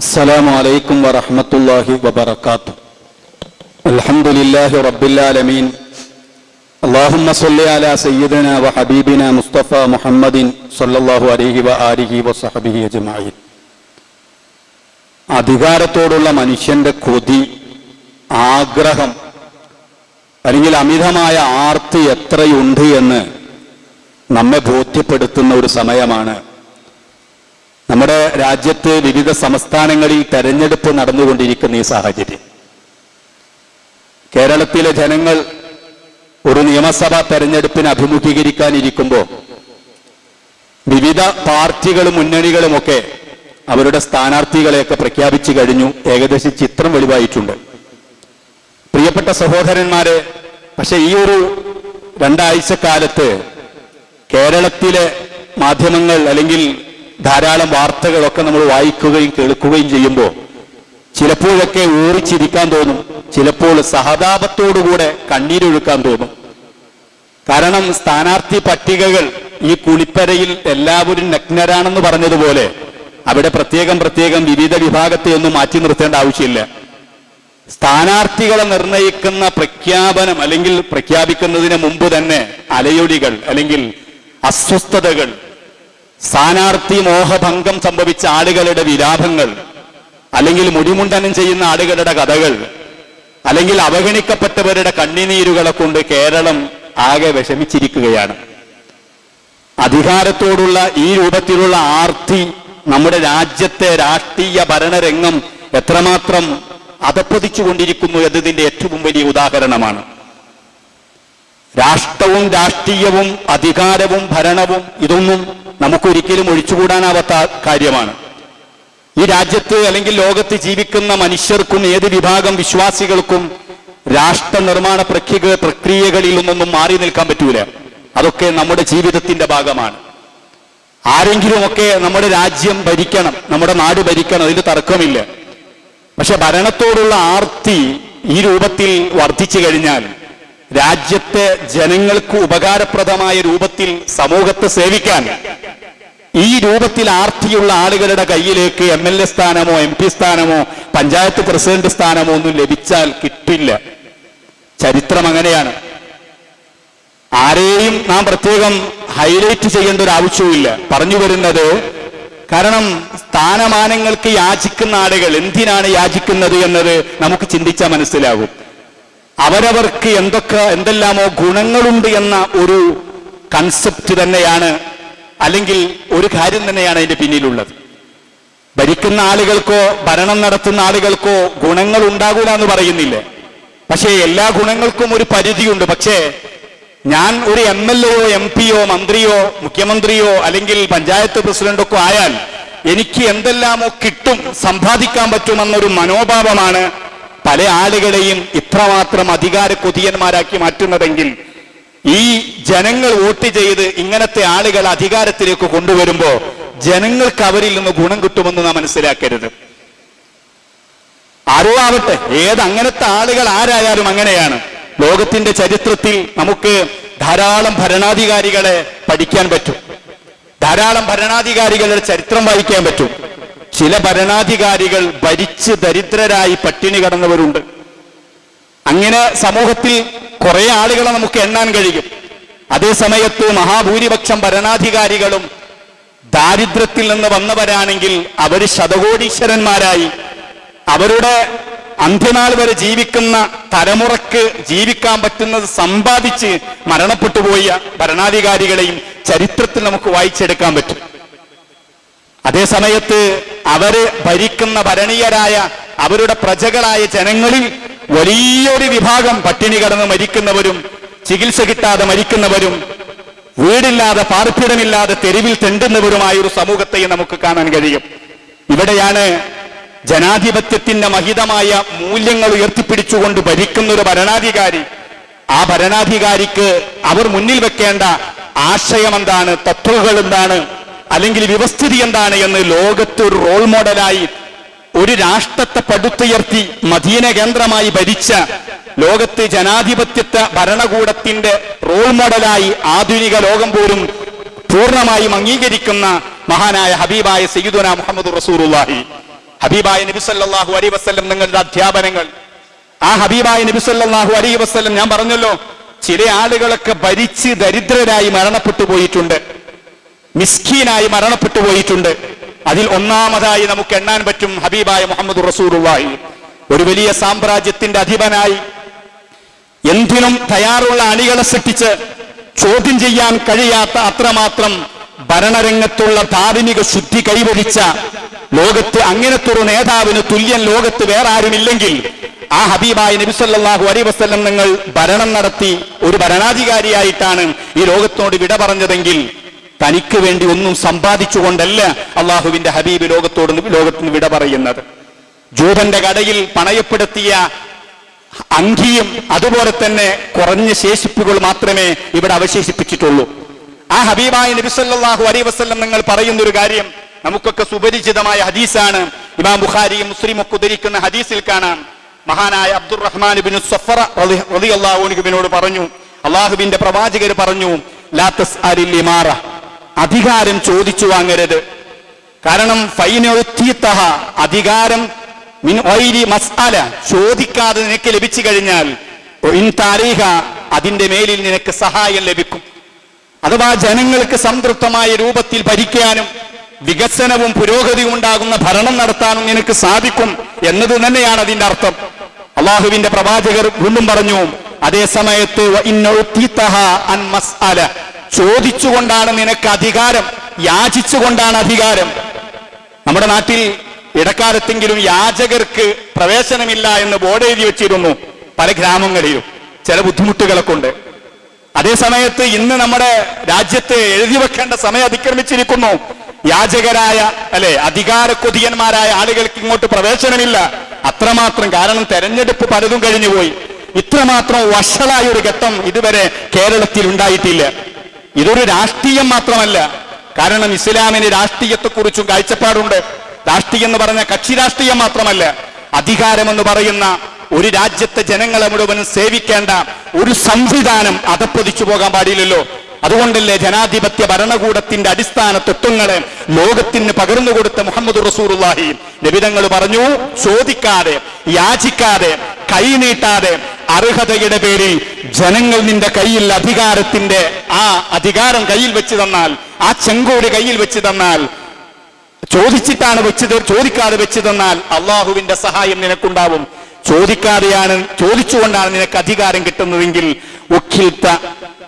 السلام عليكم ورحمة الله وبركاته الحمد لله رب العالمين اللهم صل على سيدنا وحبيبنا مصطفى محمد صلى الله عليه وآله وصحبه أجمعين അധികാരത്തോടുള്ള മനുഷ്യന്റെ കൊതി ആഗ്രഹം അല്ലെങ്കിൽ അമിതമായ ആർത്തി എത്രയുണ്ട് എന്ന് നമ്മെ ബോധ്യപ്പെടുത്തുന്ന ഒരു സമയമാണ് നമ്മുടെ രാജ്യത്ത് വിവിധ സംസ്ഥാനങ്ങളിൽ തെരഞ്ഞെടുപ്പ് നടന്നുകൊണ്ടിരിക്കുന്ന ഈ സാഹചര്യം. കേരളത്തിലെ ജനങ്ങൾ ഒരു നിയമസഭാ തെരഞ്ഞെടുപ്പിന് അഭിമുഖീകരിക്കാനിരിക്കുമ്പോൾ വിവിധ പാർട്ടികളും മുന്നണികളുമൊക്കെ അവരുടെ സ്ഥാനാർത്ഥികളെയൊക്കെ പ്രഖ്യാപിച്ചു കഴിഞ്ഞു. ഏകദേശം ചിത്രം വെളിവായിട്ടുണ്ട്. പ്രിയപ്പെട്ട സഹോദരന്മാരെ പക്ഷെ ഈ ഒരു രണ്ടാഴ്ച കാലത്ത് കേരളത്തിലെ മാധ്യമങ്ങൾ അല്ലെങ്കിൽ ധാരാളം വാർത്തകളൊക്കെ നമ്മൾ വായിക്കുകയും കേൾക്കുകയും ചെയ്യുമ്പോൾ ചിലപ്പോഴൊക്കെ ഊറിച്ചിരിക്കാൻ തോന്നും ചിലപ്പോൾ സഹതാപത്തോടുകൂടെ കണ്ണീരൊഴുക്കാൻ തോന്നും. കാരണം സ്ഥാനാർത്ഥി പട്ടികകൾ ഈ കുളിപ്പരയിൽ എല്ലാവരും നഗ്നരാണെന്ന് പറഞ്ഞതുപോലെ അവിടെ പ്രത്യേകം പ്രത്യേകം വിവിധ വിഭാഗത്തെ ഒന്നും മാറ്റി നിർത്തേണ്ട ആവശ്യമില്ല. സ്ഥാനാർത്ഥികളെ നിർണയിക്കുന്ന പ്രഖ്യാപനം അല്ലെങ്കിൽ പ്രഖ്യാപിക്കുന്നതിന് മുമ്പ് തന്നെ അലയൊലികൾ അല്ലെങ്കിൽ അസ്വസ്ഥതകൾ സ്ഥാനാർത്ഥി മോഹഭംഗം സംഭവിച്ച ആളുകളുടെ വിലാപങ്ങൾ അല്ലെങ്കിൽ മുടിമുണ്ടനം ചെയ്യുന്ന ആളുകളുടെ കഥകൾ അല്ലെങ്കിൽ അവഗണിക്കപ്പെട്ടവരുടെ കണ്ണിനീരുകളെ കൊണ്ട് കേരളം ആകെ വിഷമിച്ചിരിക്കുകയാണ്. അധികാരത്തോടുള്ള ഈ രൂപത്തിലുള്ള ആർത്തി നമ്മുടെ രാജ്യത്തെ രാഷ്ട്രീയ ഭരണരംഗം എത്രമാത്രം അധപ്പതിച്ചുകൊണ്ടിരിക്കുന്നു എന്നതിന്റെ ഏറ്റവും വലിയ ഉദാഹരണമാണ്. രാഷ്ട്രവും രാഷ്ട്രീയവും അധികാരവും ഭരണവും ഇതൊന്നും നമുക്കൊരിക്കലും ഒഴിച്ചുകൂടാനാവാത്ത കാര്യമാണ്. ഈ രാജ്യത്ത് അല്ലെങ്കിൽ ലോകത്ത് ജീവിക്കുന്ന മനുഷ്യർക്കും ഏത് വിഭാഗം വിശ്വാസികൾക്കും രാഷ്ട്ര നിർമ്മാണ പ്രക്രിയ പ്രക്രിയകളിൽ നിന്നൊന്നും മാറി നിൽക്കാൻ പറ്റൂല. അതൊക്കെ നമ്മുടെ ജീവിതത്തിന്റെ ഭാഗമാണ്. ആരെങ്കിലുമൊക്കെ നമ്മുടെ രാജ്യം ഭരിക്കണം നമ്മുടെ നാട് ഭരിക്കണം അതിന് തർക്കമില്ല. പക്ഷെ ഭരണത്തോടുള്ള ആർത്തി ഈ രൂപത്തിൽ വർദ്ധിച്ചു കഴിഞ്ഞാൽ രാജ്യത്തെ ജനങ്ങൾക്ക് ഉപകാരപ്രദമായ രൂപത്തിൽ സമൂഹത്തെ സേവിക്കാൻ ഈ രൂപത്തിൽ ആർത്തിയുള്ള ആളുകളുടെ കയ്യിലേക്ക് എം എൽ എ സ്ഥാനമോ എം പി സ്ഥാനമോ പഞ്ചായത്ത് പ്രസിഡന്റ് സ്ഥാനമോ ഒന്നും ലഭിച്ചാൽ കിട്ടില്ല. ചരിത്രം അങ്ങനെയാണ്. ആരെയും നാം പ്രത്യേകം ഹൈലൈറ്റ് ചെയ്യേണ്ട ഒരു ആവശ്യവുമില്ല. പറഞ്ഞു വരുന്നത് കാരണം സ്ഥാനമാനങ്ങൾക്ക് യാചിക്കുന്ന ആളുകൾ എന്തിനാണ് യാചിക്കുന്നത് എന്നത് നമുക്ക് ചിന്തിച്ചാൽ മനസ്സിലാകും. അവരവർക്ക് എന്തൊക്കെ എന്തെല്ലാമോ ഗുണങ്ങളുണ്ട് എന്ന ഒരു കൺസെപ്റ്റ് തന്നെയാണ് അല്ലെങ്കിൽ ഒരു കാര്യം തന്നെയാണ് അതിന്റെ പിന്നിലുള്ളത്. ഭരിക്കുന്ന ആളുകൾക്കോ ഭരണം നടത്തുന്ന ആളുകൾക്കോ ഗുണങ്ങൾ ഉണ്ടാകൂല എന്ന് പറയുന്നില്ല. പക്ഷേ എല്ലാ ഗുണങ്ങൾക്കും ഒരു പരിധിയുണ്ട്. പക്ഷേ ഞാൻ ഒരു എം എൽ എയോ എം പിയോ മന്ത്രിയോ മുഖ്യമന്ത്രിയോ അല്ലെങ്കിൽ പഞ്ചായത്ത് പ്രസിഡന്റൊക്കെ ആയാൽ എനിക്ക് എന്തെല്ലാമോ കിട്ടും സമ്പാദിക്കാൻ പറ്റുമെന്നൊരു മനോഭാവമാണ് പല ആളുകളെയും ഇത്രമാത്രം അധികാര കൊതിയന്മാരാക്കി മാറ്റുന്നതെങ്കിൽ ഈ ജനങ്ങൾ വോട്ട് ചെയ്ത് ഇങ്ങനത്തെ ആളുകൾ അധികാരത്തിലേക്ക് കൊണ്ടുവരുമ്പോ ജനങ്ങൾക്ക് അവരിൽ നിന്ന് ഗുണം കിട്ടുമെന്ന് നാം മനസ്സിലാക്കരുത്. ആരോ ആവട്ടെ ഏത് അങ്ങനത്തെ ആളുകൾ ആരായാലും അങ്ങനെയാണ്. ലോകത്തിന്റെ ചരിത്രത്തിൽ നമുക്ക് ധാരാളം ഭരണാധികാരികളെ പഠിക്കാൻ പറ്റും. ധാരാളം ഭരണാധികാരികളുടെ ചരിത്രം വായിക്കാൻ പറ്റും. ചില ഭരണാധികാരികൾ ഭരിച്ച് ദരിദ്രരായി പട്ടിണി കടന്നവരുണ്ട്. അങ്ങനെ സമൂഹത്തിൽ കുറെ ആളുകളെ നമുക്ക് എണ്ണാൻ കഴിയും. അതേ സമയത്ത് മഹാഭൂരിപക്ഷം ഭരണാധികാരികളും ദാരിദ്ര്യത്തിൽ നിന്ന് വന്നവരാണെങ്കിൽ അവർ ശതകോടീശ്വരന്മാരായി. അവരുടെ അന്ത്യനാൾ വരെ ജീവിക്കുന്ന തലമുറയ്ക്ക് ജീവിക്കാൻ പറ്റുന്നത് സമ്പാദിച്ച് മരണപ്പെട്ടു പോയ ഭരണാധികാരികളെയും ചരിത്രത്തിൽ നമുക്ക് വായിച്ചെടുക്കാൻ പറ്റും. അതേ സമയത്ത് അവർ ഭരിക്കുന്ന ഭരണീയരായ അവരുടെ പ്രജകളായ ജനങ്ങളിൽ വലിയൊരു വിഭാഗം പട്ടിണി കടന്ന് മരിക്കുന്നവരും ചികിത്സ കിട്ടാതെ മരിക്കുന്നവരും വീടില്ലാതെ പാർപ്പിടമില്ലാതെ തെരുവിൽ തെണ്ടുന്നവരുമായ ഒരു സമൂഹത്തെയും നമുക്ക് കാണാൻ കഴിയും. ഇവിടെയാണ് ജനാധിപത്യത്തിന്റെ മഹിതമായ മൂല്യങ്ങൾ ഉയർത്തിപ്പിടിച്ചുകൊണ്ട് ഭരിക്കുന്ന ഒരു ഭരണാധികാരി. ആ ഭരണാധികാരിക്ക് അവർ മുന്നിൽ വെക്കേണ്ട ആശയം എന്താണ് തത്വങ്ങൾ എന്താണ്? അല്ലെങ്കിൽ വ്യവസ്ഥിതി എന്താണ്? എന്ന് ലോകത്ത് ഒരു റോൾ മോഡലായി ഒരു രാഷ്ട്രത്തെ പടുത്തുയർത്തി മദീന കേന്ദ്രമായി ഭരിച്ച ലോകത്ത് ജനാധിപത്യത്തെ ഭരണകൂടത്തിന്റെ റോൾ മോഡലായി ആധുനിക ലോകം പോലും പൂർണമായും അംഗീകരിക്കുന്ന മഹാനായ ഹബീബായ സയ്യിദുന മുഹമ്മദ് റസൂറുല്ലാഹി ഹബീബായ നബി സല്ലല്ലാഹു അലൈഹി വസല്ലം നിങ്ങളുടെ അധ്യാപനങ്ങൾ. ആ ഹബീബായ നബി സല്ലല്ലാഹു അലൈഹി വസല്ലം ഞാൻ പറഞ്ഞല്ലോ ചില ആളുകളൊക്കെ ഭരിച്ച് ദരിദ്രരായി മരണപ്പെട്ടു പോയിട്ടുണ്ട്. മിസ്കീനായി മരണപ്പെട്ടു പോയിട്ടുണ്ട്. അതിൽ ഒന്നാമതായി നമുക്ക് എണ്ണാൻ പറ്റും ഹബീബായ മുഹമ്മദ് റസൂറുള്ളാഹി ഒരു വലിയ സാമ്രാജ്യത്തിന്റെ അധിപനായി എന്തിനും തയ്യാറുള്ള അണികളെ സൃഷ്ടിച്ച് ചോദ്യം ചെയ്യാൻ കഴിയാത്ത അത്രമാത്രം ഭരണരംഗത്തുള്ള ധാർമ്മിക ശുദ്ധി കൈവരിച്ച ലോകത്ത് അങ്ങനത്തൊരു നേതാവിന് തുല്യൻ ലോകത്ത് വേറെ ആരുമില്ലെങ്കിൽ ആ ഹബീബായ നബിസല്ലാഹു അലൈ വസ്ല്ലം നിങ്ങൾ ഭരണം നടത്തി ഒരു ഭരണാധികാരിയായിട്ടാണ് ഈ ലോകത്തോട് വിട പറഞ്ഞതെങ്കിൽ തനിക്ക് വേണ്ടി ഒന്നും സമ്പാദിച്ചുകൊണ്ടല്ല അള്ളാഹുവിന്റെ ഹബീബ് ലോകത്തോട് ലോകത്തിന് വിട പറയുന്നത്. ജൂതന്റെ കടയിൽ പണയപ്പെടുത്തിയ അങ്കിയും അതുപോലെ തന്നെ കുറഞ്ഞ ശേഷിപ്പുകൾ മാത്രമേ ഇവിടെ അവശേഷിപ്പിച്ചിട്ടുള്ളൂ. ആ ഹബീബായ നബിസല്ലാഹു അലൈ വസ്ല്ലം നിങ്ങൾ പറയുന്ന ഒരു കാര്യം നമുക്കൊക്കെ സുപരിചിതമായ ഹദീസാണ്. ഇമാം ബുഖാരിയും മുസ്ലിം ഒക്കെ ഉദ്ധരിക്കുന്ന ഹദീസിൽ കാണാം. മഹാനായ അബ്ദുറഹ്മാൻ ബിൻ സഫറ റളിയല്ലാഹുവിനോട് പറഞ്ഞു അള്ളാഹുവിന്റെ പ്രവാചകർ പറഞ്ഞു ലാത്തസ് അരില്ലിമാറ അധികാരം ചോദിച്ചു വാങ്ങരുത്. കാരണം ഫൈനൊത്തിത്തഹ അധികാരം മിൻ ഒയിരി മസ്അല ചോദിക്കാതെ നിനക്ക് ലഭിച്ചു കഴിഞ്ഞാൽ താരീഹ അതിന്റെ മേലിൽ നിനക്ക് സഹായം ലഭിക്കും. അഥവാ ജനങ്ങൾക്ക് സംതൃപ്തമായ രൂപത്തിൽ ഭരിക്കാനും വികസനവും പുരോഗതിയും ഉണ്ടാകുന്ന ഭരണം നടത്താനും നിനക്ക് സാധിക്കും എന്നത് തന്നെയാണ് അതിന്റെ അർത്ഥം. അള്ളാഹുവിന്റെ പ്രവാചകർ വീണ്ടും പറഞ്ഞു അതേ സമയത്ത് ചോദിച്ചുകൊണ്ടാണ് നിനക്ക് അധികാരം യാചിച്ചുകൊണ്ടാണ് അധികാരം. നമ്മുടെ നാട്ടിൽ ഇടക്കാലത്തെങ്കിലും യാചകർക്ക് പ്രവേശനമില്ല എന്ന് ബോർഡ് എഴുതി വെച്ചിരുന്നു പല ഗ്രാമങ്ങളിലും ചില ബുദ്ധിമുട്ടുകളൊക്കെ ഉണ്ട് അതേ സമയത്ത് ഇന്ന് നമ്മുടെ രാജ്യത്ത് എഴുതി വെക്കേണ്ട സമയം അതിക്രമിച്ചിരിക്കുന്നു. യാചകരായ അല്ലെ അധികാര കൊതിയന്മാരായ ആളുകൾക്ക് ഇങ്ങോട്ട് പ്രവേശനമില്ല. അത്രമാത്രം കാരണം തെരഞ്ഞെടുപ്പ് പലതും കഴിഞ്ഞുപോയി. ഇത്രമാത്രം വഷളായ ഒരു ഘട്ടം ഇതുവരെ കേരളത്തിൽ ഉണ്ടായിട്ടില്ല. ഇതൊരു രാഷ്ട്രീയം മാത്രമല്ല. കാരണം ഇസ്ലാമിന് രാഷ്ട്രീയത്തെക്കുറിച്ചും കാഴ്ചപ്പാടുണ്ട്. രാഷ്ട്രീയം എന്ന് പറഞ്ഞ കക്ഷി രാഷ്ട്രീയം മാത്രമല്ല. അധികാരമെന്ന് പറയുന്ന ഒരു രാജ്യത്തെ ജനങ്ങളെ മുഴുവനും സേവിക്കേണ്ട ഒരു സംവിധാനം അതപ്പതിച്ചു പോകാൻ പാടില്ലല്ലോ. അതുകൊണ്ടല്ലേ ജനാധിപത്യ ഭരണകൂടത്തിന്റെ അടിസ്ഥാന തത്വങ്ങളെ ലോകത്തിന് പകർന്നു കൊടുത്ത മുഹമ്മദ് റസൂറുല്ലാഹി നബിതങ്ങൾ പറഞ്ഞു ചോദിക്കാതെ യാചിക്കാതെ കൈനീട്ടാതെ അർഹതയുടെ പേരിൽ ജനങ്ങൾ നിന്റെ കയ്യിൽ അധികാരത്തിന്റെ ആ അധികാരം കയ്യിൽ വെച്ച് തന്നാൽ ആ ചെങ്കോട് കയ്യിൽ വെച്ച് തന്നാൽ ചോദിച്ചിട്ടാണ് വെച്ചത് ചോദിക്കാതെ വെച്ച് തന്നാൽ അള്ളാഹുവിന്റെ സഹായം നിനക്കുണ്ടാവും. ചോദിക്കാതെയാണ് ചോദിച്ചുകൊണ്ടാണ് നിനക്ക് അധികാരം കിട്ടുന്നതെങ്കിൽ ഉഖിൽത്ത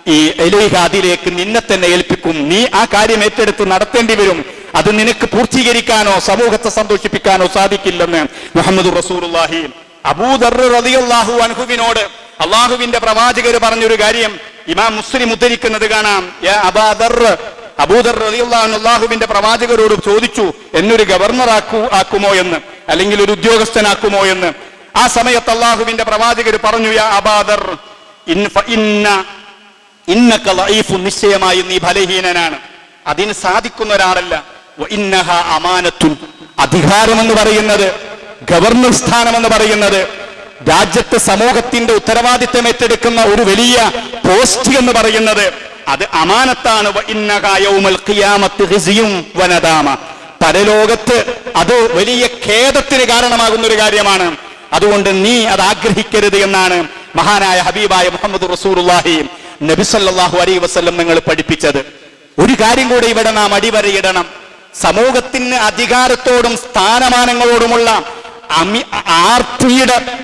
ഈ എലൈഹ അതിലേക്ക് നിന്നെ തന്നെ ഏൽപ്പിക്കും. നീ ആ കാര്യം ഏറ്റെടുത്ത് നടത്തേണ്ടി വരും. അത് നിനക്ക് പൂർത്തീകരിക്കാനോ സമൂഹത്തെ സന്തോഷിപ്പിക്കാനോ സാധിക്കില്ലെന്ന് മുഹമ്മദ് റസൂലുള്ളാഹി അബൂദർ റളിയല്ലാഹു അൻഹുവിനോട് അള്ളാഹുവിന്റെ പ്രവാചകർ പറഞ്ഞൊരു കാര്യം ഇമാം മുസ്ലിം ഉദ്ധരിക്കുന്നത് കാണാം. അബാദർ അള്ളാഹുവിന്റെ പ്രവാചകരോട് ചോദിച്ചു എന്നൊരു ഗവർണർ ആക്കൂ ആക്കുമോ എന്ന്? അല്ലെങ്കിൽ ഒരു ഉദ്യോഗസ്ഥനാക്കുമോ എന്ന്? ആ സമയത്ത് അള്ളാഹുവിന്റെ പ്രവാചകർ പറഞ്ഞു യാ നിശ്ചയമായി നീ ബലഹീനനാണ്. അതിന് സാധിക്കുന്ന ഒരാളല്ല. അധികാരം എന്ന് പറയുന്നത് ഗവർണർ സ്ഥാനം എന്ന് പറയുന്നത് രാജ്യത്തെ സമൂഹത്തിന്റെ ഉത്തരവാദിത്തം ഏറ്റെടുക്കുന്ന ഒരു വലിയ പോസ്റ്റ് എന്ന് പറയുന്നത് അത് അമാനത്താണ്. വനദാമ പരലോകത്ത് അത് വലിയ ഖേദത്തിന് കാരണമാകുന്ന ഒരു കാര്യമാണ്. അതുകൊണ്ട് നീ അത് ആഗ്രഹിക്കരുത് എന്നാണ് മഹാനായ ഹബീബായ മുഹമ്മദ് റസൂറുല്ലാഹി നബിസല്ലാഹു അലൈ വസ്ലം നിങ്ങൾ പഠിപ്പിച്ചത്. ഒരു കാര്യം കൂടെ ഇവിടെ നാം അടിവരയിടണം. സമൂഹത്തിന് അധികാരത്തോടും സ്ഥാനമാനങ്ങളോടുമുള്ള അമി ആർത്തിയുടെ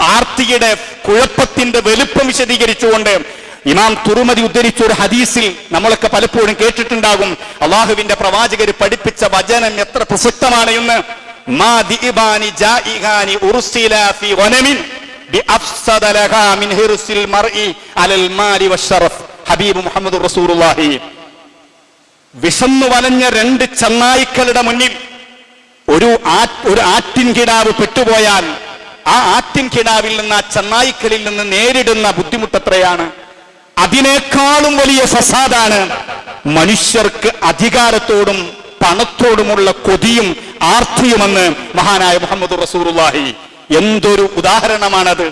ആർത്തിയുടെ കുഴപ്പത്തിന്റെ വലുപ്പം വിശദീകരിച്ചുകൊണ്ട് ഇമാം തുറുമതി ഉദ്ധരിച്ച ഒരു ഹദീസിൽ നമ്മളൊക്കെ പലപ്പോഴും കേട്ടിട്ടുണ്ടാകും. അള്ളാഹുവിന്റെ പ്രവാചകർ പഠിപ്പിച്ച വചനം എത്ര പ്രസക്തമാണ് എന്ന്. ഹബീബ് വിശന്നു വലഞ്ഞ രണ്ട് ചെന്നായ്ക്കളുടെ മുന്നിൽ ഒരു ഒരു ആറ്റിൻ കിടാവ് പെട്ടുപോയാൽ ആ ആറ്റിൻ കിടാവിൽ നിന്ന് ആ ചെന്നായിക്കലിൽ നിന്ന് നേരിടുന്ന ബുദ്ധിമുട്ടത്രയാണ്. അതിനേക്കാളും വലിയ ഫസാദാണ് മനുഷ്യർക്ക് അധികാരത്തോടും പണത്തോടുമുള്ള കൊതിയും ആർത്തിയുമെന്ന് മഹാനായ മുഹമ്മദ് റസൂറുല്ലാഹി എന്തൊരു ഉദാഹരണമാണത്.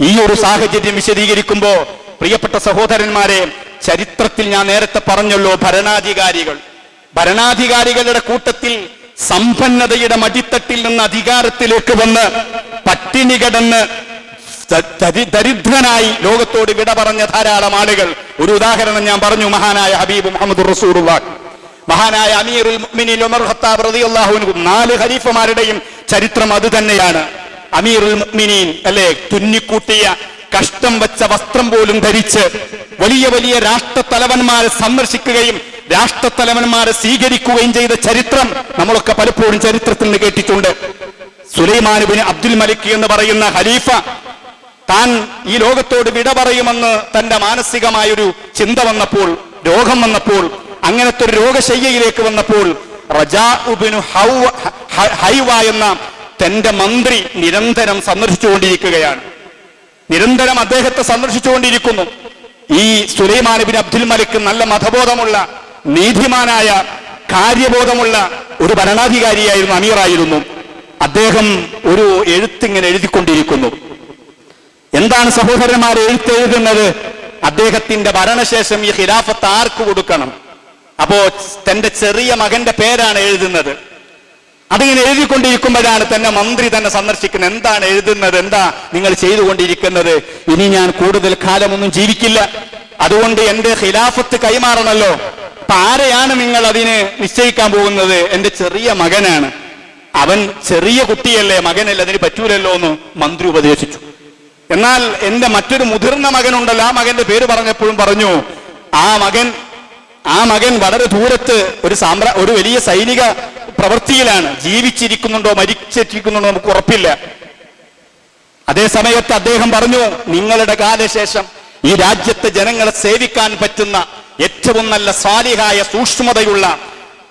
ഈ ഒരു സാഹചര്യം വിശദീകരിക്കുമ്പോ പ്രിയപ്പെട്ട സഹോദരന്മാരെ ചരിത്രത്തിൽ ഞാൻ നേരത്തെ പറഞ്ഞല്ലോ ഭരണാധികാരികൾ. ഭരണാധികാരികളുടെ കൂട്ടത്തിൽ സമ്പന്നതയുടെ മടിത്തട്ടിൽ നിന്ന് അധികാരത്തിലേക്ക് വന്ന് പട്ടിണി കിടന്ന് ദരിദ്രനായി ലോകത്തോട് വിട പറഞ്ഞ ധാരാളം ആളുകൾ. ഒരു ഉദാഹരണം ഞാൻ പറഞ്ഞു മഹാനായ ഹബീബ് മുഹമ്മദ് റസൂറുള്ള മഹാനായ അമീറുൽ മുഅ്മിനീൻ ഉമർ ഖത്താബ് റളിയല്ലാഹു അൻഹു. നാല് ഖലീഫമാരുടെയും ചരിത്രം അത് തന്നെയാണ്. അമീറുൽ മുഅ്മിനീൻ അല്ലെ തുന്നിക്കൂട്ടിയ കഷ്ടം വെച്ച വസ്ത്രം പോലും ധരിച്ച് വലിയ വലിയ രാഷ്ട്ര തലവന്മാരെ സന്ദർശിക്കുകയും രാഷ്ട്രത്തലവന്മാരെ സ്വീകരിക്കുകയും ചെയ്ത ചരിത്രം നമ്മളൊക്കെ പലപ്പോഴും ചരിത്രത്തിൽ നിന്ന് കേട്ടിട്ടുണ്ട്. സുലൈമാൻ ബിൻ അബ്ദുൽ മലിക് എന്ന് പറയുന്ന ഖലീഫ താൻ ഈ ലോകത്തോട് വിട പറയുമെന്ന് തന്റെ മാനസികമായൊരു ചിന്ത വന്നപ്പോൾ രോഗം വന്നപ്പോൾ അങ്ങനത്തെ ഒരു രോഗശയ്യയിലേക്ക് വന്നപ്പോൾ റജാഉബിനു ഹൗവ- എന്ന തന്റെ മന്ത്രി നിരന്തരം സന്ദർശിച്ചുകൊണ്ടിരിക്കുകയാണ്. നിരന്തരം അദ്ദേഹത്തെ സന്ദർശിച്ചുകൊണ്ടിരിക്കുന്നു. ഈ സുലൈമാൻ ബിൻ അബ്ദുൽ മലിക് നല്ല മതബോധമുള്ള നീതിമാനായ കാര്യബോധമുള്ള ഒരു ഭരണാധികാരിയായിരുന്നു അമീറായിരുന്നു. അദ്ദേഹം ഒരു എഴുത്തിങ്ങനെ എഴുതിക്കൊണ്ടിരിക്കുന്നു. എന്താണ് സഹോദരന്മാർ എഴുത്തെഴുതുന്നത് അദ്ദേഹത്തിന്റെ ഭരണശേഷം ഈ ഖിലാഫത്ത് ആർക്ക് കൊടുക്കണം? അപ്പോ തന്റെ ചെറിയ മകന്റെ പേരാണ് എഴുതുന്നത്. അതിങ്ങനെ എഴുതിക്കൊണ്ടിരിക്കുമ്പോഴാണ് തന്നെ മന്ത്രി തന്നെ സന്ദർശിക്കുന്നത്. എന്താണ് എഴുതുന്നത്? എന്താ നിങ്ങൾ ചെയ്തുകൊണ്ടിരിക്കുന്നത്? ഇനി ഞാൻ കൂടുതൽ കാലമൊന്നും ജീവിക്കില്ല. അതുകൊണ്ട് എന്റെ ഖിലാഫത്ത് കൈമാറണല്ലോ. അപ്പൊ ആരെയാണ് നിങ്ങൾ അതിന് നിശ്ചയിക്കാൻ പോകുന്നത്? എന്റെ ചെറിയ മകനാണ്. അവൻ ചെറിയ കുട്ടിയല്ലേ മകനല്ലേ അതിന് പറ്റൂലല്ലോ എന്ന് മന്ത്രി ഉപദേശിച്ചു. എന്നാൽ എന്റെ മറ്റൊരു മുതിർന്ന മകനുണ്ടല്ലോ ആ മകന്റെ പേര് പറഞ്ഞപ്പോഴും പറഞ്ഞു ആ മകൻ ആ മകൻ വളരെ ദൂരത്ത് ഒരു സാമ്രാ ഒരു വലിയ സൈനിക പ്രവൃത്തിയിലാണ്. ജീവിച്ചിരിക്കുന്നുണ്ടോ മരിച്ചിരിക്കുന്നുണ്ടോ നമുക്ക് ഉറപ്പില്ല. അതേ സമയത്ത് അദ്ദേഹം പറഞ്ഞു നിങ്ങളുടെ കാലശേഷം ഈ രാജ്യത്തെ ജനങ്ങളെ സേവിക്കാൻ പറ്റുന്ന ഏറ്റവും നല്ല സ്വാലിഹായ സൂക്ഷ്മതയുള്ള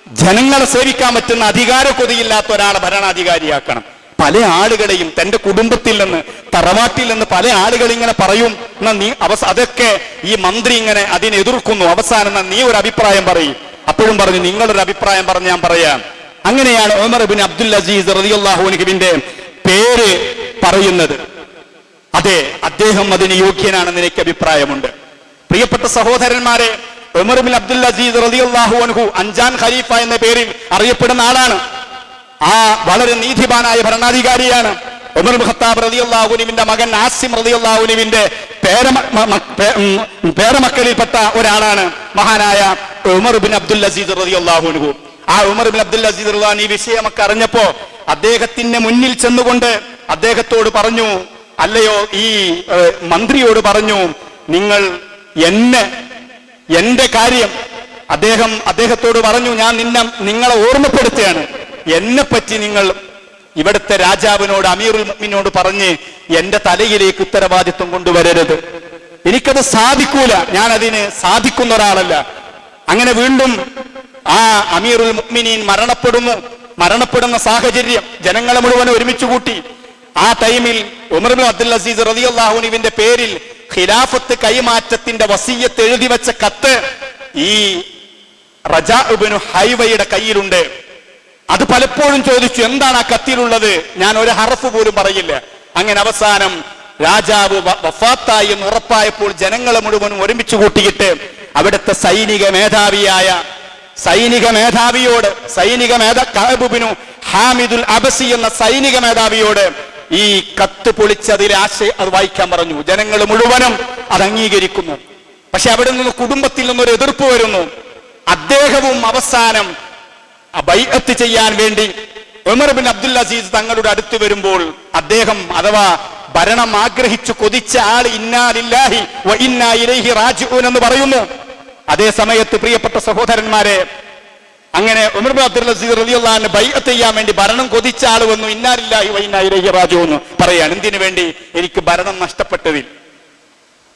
ജനങ്ങളെ സേവിക്കാൻ പറ്റുന്ന അധികാര കൊതിയില്ലാത്ത ഒരാളെ ഭരണാധികാരിയാക്കണം. പല ആളുകളെയും തന്റെ കുടുംബത്തിൽ നിന്ന് തറവാട്ടിൽ നിന്ന് പല ആളുകൾ ഇങ്ങനെ പറയും നീ അവസ അതൊക്കെ ഈ മന്ത്രി ഇങ്ങനെ അതിനെ എതിർക്കുന്നു. അവസാനം നീ ഒരു അഭിപ്രായം പറയും. അപ്പോഴും പറഞ്ഞു നിങ്ങളൊരു അഭിപ്രായം പറഞ്ഞ് ഞാൻ പറയാം. അങ്ങനെയാണ് ഉമർ ബിൻ അബ്ദുൽ അസീസ് റതിയുള്ള പേര് പറയുന്നത്. അതെ അദ്ദേഹം അതിന് യോഗ്യനാണെന്ന് എനിക്ക് അഭിപ്രായമുണ്ട്. പ്രിയപ്പെട്ട സഹോദരന്മാരെ ഒമർബിൻ അബ്ദുൽ അസീസ് റളിയല്ലാഹു അൻഹു അഞ്ചാൻ ഖലീഫ എന്ന പേരിൽ അറിയപ്പെടുന്ന ആളാണ്. ആ വളരെ നീതിമാനായ ഭരണാധികാരിയാണ്. ഉമർ ഖത്താബ് റളിയല്ലാഹുവിന്റെ മകൻ ആസിം ഉം, പേരമക്കളിൽപ്പെട്ട ഒരാളാണ് മഹാനായ ഉമർ ബിൻ അബ്ദുൽ അസീസ് അൻഹു. ആ ഉമർ ബിൻ അബ്ദുൽ അസീസ് ഈ വിഷയമൊക്കെ അറിഞ്ഞപ്പോ അദ്ദേഹത്തിന്റെ മുന്നിൽ ചെന്നുകൊണ്ട് അദ്ദേഹത്തോട് പറഞ്ഞു അല്ലയോ ഈ മന്ത്രിയോട് പറഞ്ഞു നിങ്ങൾ എന്നെ എന്റെ കാര്യം അദ്ദേഹം അദ്ദേഹത്തോട് പറഞ്ഞു ഞാൻ നിന്നെ നിങ്ങളെ ഓർമ്മപ്പെടുത്തുകയാണ്. എന്നെ പറ്റി നിങ്ങൾ ഇവിടുത്തെ രാജാവിനോട് അമീറുൽ മുഅ്മിനോട് പറഞ്ഞ് എന്റെ തലയിലേക്ക് ഉത്തരവാദിത്വം കൊണ്ടുവരരുത്. എനിക്കത് സാധിക്കൂല. ഞാൻ സാധിക്കുന്ന ഒരാളല്ല. അങ്ങനെ വീണ്ടും ആ അമീറുൽ മുഅ്മിനീൻ മരണപ്പെടുന്നു. മരണപ്പെടുന്ന സാഹചര്യം ജനങ്ങളെ മുഴുവൻ ഒരുമിച്ച് കൂട്ടി. ആ ടൈമിൽ ഉമർബിൻ അബ്ദുൽ അസീസ് റളിയല്ലാഹുവിന്റെ പേരിൽ ഖിലാഫത്ത് കൈമാറ്റത്തിന്റെ വസീയത്ത് എഴുതി വെച്ച കത്ത് ഈ റജാബിനു ഹൈവയുടെ കയ്യിലുണ്ട്. അത് പലപ്പോഴും ചോദിച്ചു എന്താണ് ആ കത്തിലുള്ളത്? ഞാൻ ഒരു ഹറഫ് പോലും പറയില്ല. അങ്ങനെ അവസാനം രാജാവ് വഫാത്തായി എന്ന് ഉറപ്പായപ്പോൾ ജനങ്ങളെ മുഴുവനും ഒരുമിച്ച് കൂട്ടിയിട്ട് അവിടുത്തെ സൈനിക മേധാവിയായ സൈനിക മേധാവിയോട് സൈനിക മേധാ കഅബുബിനു ഹാമിദുൽ അബസി എന്ന സൈനിക മേധാവിയോട് ഈ കത്ത് പൊളിച്ചതിലെ അത് വായിക്കാൻ പറഞ്ഞു. ജനങ്ങൾ മുഴുവനും അത് അംഗീകരിക്കുന്നു. പക്ഷെ അവിടെ നിന്ന് കുടുംബത്തിൽ നിന്നൊരു എതിർപ്പ് വരുന്നു. അദ്ദേഹവും അവസാനം ബൈഅത്ത് ചെയ്യാൻ വേണ്ടി ഉമർ ബിൻ അബ്ദുൽ അസീസ് തങ്ങളുടെ അടുത്ത് വരുമ്പോൾ അദ്ദേഹം അഥവാ ഭരണം ആഗ്രഹിച്ചു കൊതിച്ച ആൾ ഇന്നാലില്ലാഹി ഇന്നാ ഇലൈഹി റാജിഊൻ എന്ന് പറയുന്നു. അതേ സമയത്ത് പ്രിയപ്പെട്ട സഹോദരന്മാരെ അങ്ങനെ ഉമർ അബ്ദുൽ അസീസ് ബൈഅത്ത് ചെയ്യാൻ വേണ്ടി ഭരണം കൊതിച്ച ആൾ വന്നു. ഇന്നാലില്ലാഹി വ ഇന്നാ ഇലൈഹി റാജിഊൻ എന്ന് പറയാണ്. എന്തിനു വേണ്ടി? എനിക്ക് ഭരണം നഷ്ടപ്പെട്ടതിൽ.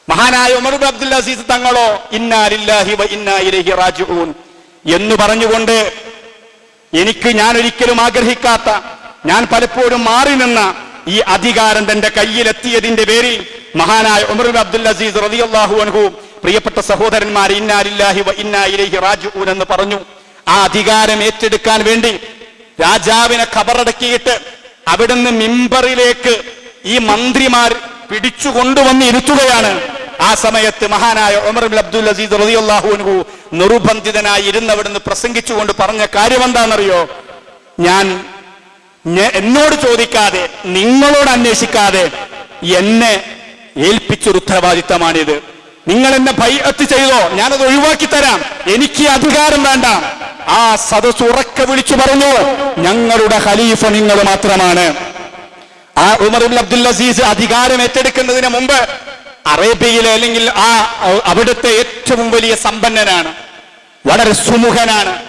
മഹാനായ ഉമർ അബ്ദുൽ അസീസ് തങ്ങളോ ഇന്നാലില്ലാഹി വ ഇന്നാ ഇലൈഹി റാജിഊൻ എന്ന് പറഞ്ഞുകൊണ്ട് എനിക്ക് ഞാൻ ഒരിക്കലും ആഗ്രഹിക്കാത്ത ഞാൻ പലപ്പോഴും മാറി നിന്ന ഈ അധികാരം തന്റെ കയ്യിലെത്തിയതിന്റെ പേരിൽ മഹാനായ ഉമർ അബ്ദുൽ അസീസ് റളിയല്ലാഹു അൻഹു പ്രിയപ്പെട്ട സഹോദരന്മാർ ഇന്നാലില്ലാഹി വ ഇന്നാ ഇലൈഹി റാജിഊൻ എന്ന് പറഞ്ഞു. ആ അധികാരം ഏറ്റെടുക്കാൻ വേണ്ടി രാജാവിനെ ഖബറടക്കിയിട്ട് അവിടുന്ന് മിമ്പറിലേക്ക് ഈ മന്ത്രിമാർ പിടിച്ചു കൊണ്ടുവന്ന് ഇരുത്തുകയാണ് ആ സമയത്ത് മഹാനായ ഉമർ അബ്ദുൽ റളിയല്ലാഹു അൻഹു നിർബന്ധിതനായി ഇരുന്നവിടുന്ന് പ്രസംഗിച്ചുകൊണ്ട് പറഞ്ഞ കാര്യം എന്താണെന്നറിയോ ഞാൻ എന്നോട് ചോദിക്കാതെ നിങ്ങളോട് അന്വേഷിക്കാതെ എന്നെ ഏൽപ്പിച്ചൊരു ഉത്തരവാദിത്തമാണിത്. നിങ്ങൾ എന്നെ ഭയത്ത് ചെയ്തോ? ഞാനത് ഒഴിവാക്കി തരാം. എനിക്ക് അധികാരം വേണ്ട. ആ സദസ് ഉറക്കെ വിളിച്ചു പറഞ്ഞു. ഞങ്ങളുടെ ഖലീഫ നിങ്ങൾ മാത്രമാണ്. ആ ഉമർ അബ്ദുൽ അസീസ് അധികാരം ഏറ്റെടുക്കുന്നതിന് മുമ്പ് അറേബ്യയിലെ അല്ലെങ്കിൽ ആ അവിടുത്തെ ഏറ്റവും വലിയ സമ്പന്നനാണ്. വളരെ സുമുഖനാണ്.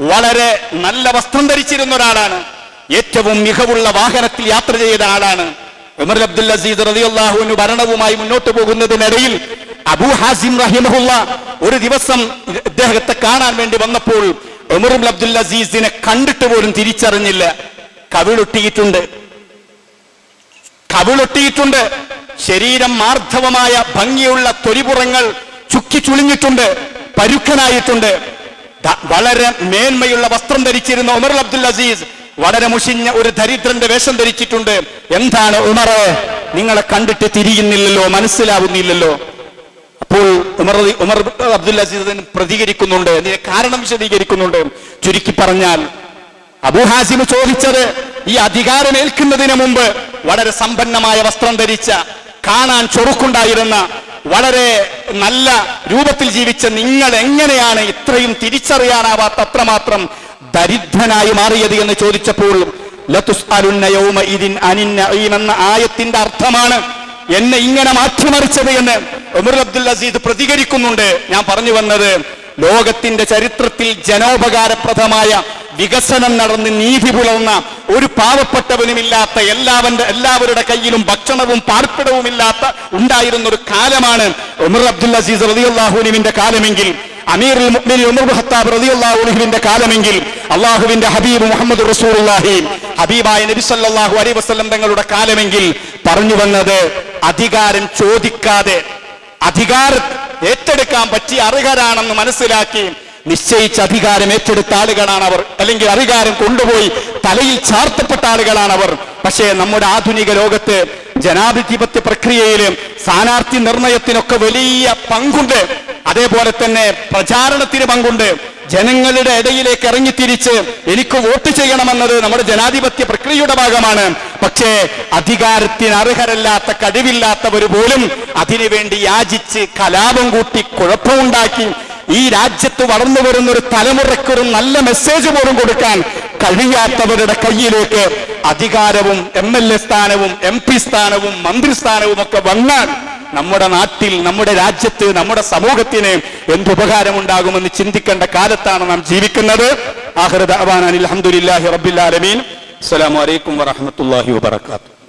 വളരെ നല്ല വസ്ത്രം ധരിച്ചിരുന്ന ഒരാളാണ്. ഏറ്റവും മികവുള്ള വാഹനത്തിൽ യാത്ര ചെയ്ത ആളാണ്. ഉമർ അബ്ദുൽ അസീസ് റതിയുള്ളാഹുവിന് ഭരണവുമായി മുന്നോട്ട് പോകുന്നതിനിടയിൽ അബൂ ഹാസിം റഹിമഹുള്ള ഒരു ദിവസം ഇദ്ദേഹത്തെ കാണാൻ വേണ്ടി വന്നപ്പോൾ ഉമറുൽ അബ്ദുൽ അസീസിനെ കണ്ടിട്ട് പോലും തിരിച്ചറിഞ്ഞില്ല. കവിളൊട്ടിയിട്ടുണ്ട്. കവിളൊട്ടിയിട്ടുണ്ട്. ശരീരം മാർദ്ധവമായ ഭംഗിയുള്ള തൊലിപുറങ്ങൾ ചുക്കി ചുളിഞ്ഞിട്ടുണ്ട്. പരുക്കനായിട്ടുണ്ട്. വളരെ മേന്മയുള്ള വസ്ത്രം ധരിച്ചിരുന്ന ഉമർ അബ്ദുൽ അസീസ് വളരെ മുഷിഞ്ഞ ഒരു ദരിദ്രന്റെ വേഷം ധരിച്ചിട്ടുണ്ട്. എന്താണ് ഉമറെ? നിങ്ങളെ കണ്ടിട്ട് തിരിയുന്നില്ലല്ലോ മനസ്സിലാവുന്നില്ലല്ലോ. അപ്പോൾ ഉമർ ഉമർ അബ്ദുൽ അസീസ് പ്രതികരിക്കുന്നുണ്ട്. അതിന്റെ കാരണം വിശദീകരിക്കുന്നുണ്ട്. ചുരുക്കി പറഞ്ഞാൽ അബുഹാസിം ചോദിച്ചത് ഈ അധികാരം ഏൽക്കുന്നതിന് മുമ്പ് വളരെ സമ്പന്നമായ വസ്ത്രം ധരിച്ച കാണാൻ ചൊറുക്കുണ്ടായിരുന്ന വളരെ നല്ല രൂപത്തിൽ ജീവിച്ച നിങ്ങൾ എങ്ങനെയാണ് ഇത്രയും തിരിച്ചറിയാനാവാത്ത അത്രമാത്രം ദരിദ്രനായി മാറിയത് എന്ന് ചോദിച്ചപ്പോൾ നഈം എന്ന ആയത്തിന്റെ അർത്ഥമാണ് എന്നെ ഇങ്ങനെ മാറ്റിമറിച്ചത് എന്ന് ഉമർ അബ്ദുൽ അസീദ് പ്രതികരിക്കുന്നുണ്ട്. ഞാൻ പറഞ്ഞു വന്നത് ലോകത്തിന്റെ ചരിത്രത്തിൽ ജനോപകാരപ്രദമായ വികസനം നടന്ന് നീതി പുലർന്ന ഒരു പാവപ്പെട്ടവനുമില്ലാത്ത എല്ലാവന്റെ എല്ലാവരുടെ കയ്യിലും ഭക്ഷണവും പാർപ്പിടവും ഇല്ലാത്ത ഉണ്ടായിരുന്ന ഒരു കാലമാണ് ഉമർ അബ്ദുൽ അസീസ് റതിയുല്ലാഹുലിമിന്റെ കാലമെങ്കിൽ. മുഅ്മിനീൻ ഉമർ റളിയല്ലാഹു കാലമെങ്കിൽ. അള്ളാഹുവിന്റെ ഹബീബ് മുഹമ്മദ് റസൂലുള്ളാഹി. ഹബീബായ നബി വസല്ലം തങ്ങളുടെ കാലമെങ്കിൽ പറഞ്ഞു വന്നത് അധികാരം ചോദിക്കാതെ അധികാരം ഏറ്റെടുക്കാൻ പറ്റിയ അർഹരാണെന്ന് മനസ്സിലാക്കി നിശ്ചയിച്ച അധികാരം ഏറ്റെടുത്ത ആളുകളാണ് അവർ. അല്ലെങ്കിൽ അധികാരം കൊണ്ടുപോയി തലയിൽ ചാർത്തപ്പെട്ട ആളുകളാണ് അവർ. പക്ഷേ നമ്മുടെ ആധുനിക ലോകത്ത് ജനാധിപത്യ പ്രക്രിയയിലും സ്ഥാനാർത്ഥി നിർണയത്തിനൊക്കെ വലിയ പങ്കുണ്ട്. അതേപോലെ തന്നെ പ്രചാരണത്തിന് പങ്കുണ്ട്. ജനങ്ങളുടെ ഇടയിലേക്ക് ഇറങ്ങിത്തിരിച്ച് എനിക്ക് വോട്ട് ചെയ്യണമെന്നത് നമ്മുടെ ജനാധിപത്യ പ്രക്രിയയുടെ ഭാഗമാണ്. പക്ഷേ അധികാരത്തിന് അർഹരല്ലാത്ത കഴിവില്ലാത്തവർ പോലും അതിനുവേണ്ടി യാചിച്ച് കലാപം കൂട്ടി കുഴപ്പമുണ്ടാക്കി ഈ രാജ്യത്ത് വളർന്നു വരുന്ന ഒരു തലമുറക്കൊരു നല്ല മെസ്സേജ് പോലും കൊടുക്കാൻ കഴിയാത്തവരുടെ കയ്യിലേക്ക് അധികാരവും എം എൽ എ സ്ഥാനവും എം പി സ്ഥാനവും മന്ത്രിസ്ഥാനവും ഒക്കെ വന്നാൽ നമ്മുടെ നാട്ടിൽ നമ്മുടെ രാജ്യത്ത് നമ്മുടെ സമൂഹത്തിന് എന്തുപകാരമുണ്ടാകുമെന്ന് ചിന്തിക്കേണ്ട കാലത്താണ് നാം ജീവിക്കുന്നത്. ആഹ്റദ് അലഹമുല്ലാഹി റബ്ബിൽ ആലമീൻ. അസ്സലാമു അലൈക്കും വറഹ്മത്തുള്ളാഹി വബറകാതുഹു.